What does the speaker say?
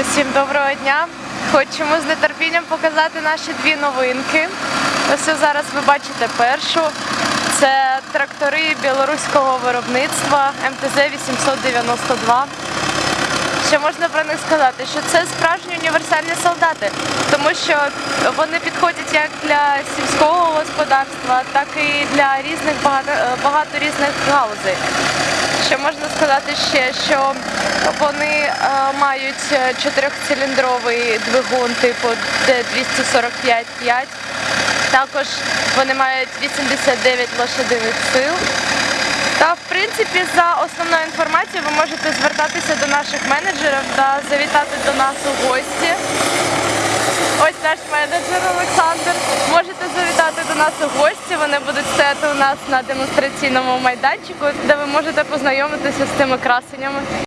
Усім доброго дня! Хочемо з нетерпінням показати наші дві новинки. Ось зараз ви бачите першу. Це трактори білоруського виробництва МТЗ 892. Що можна про них сказати? Що це справжні універсальні солдати, тому що вони підходять як для сільського господарства, так і для різних багато, багато різних галузей. Що можна сказати ще, що вони е, мають чотирьохциліндровий двигун типу D245-5. Також вони мають 89 лошадиних сил. Та в принципі за основною інформацією ви можете звертатися до наших менеджерів та завітати до нас у гості. Ось наш менеджер Олександр. Можете завітати до нас у гості. Вони будуть стояти у нас на демонстраційному майданчику, де ви можете познайомитися з тими красенями.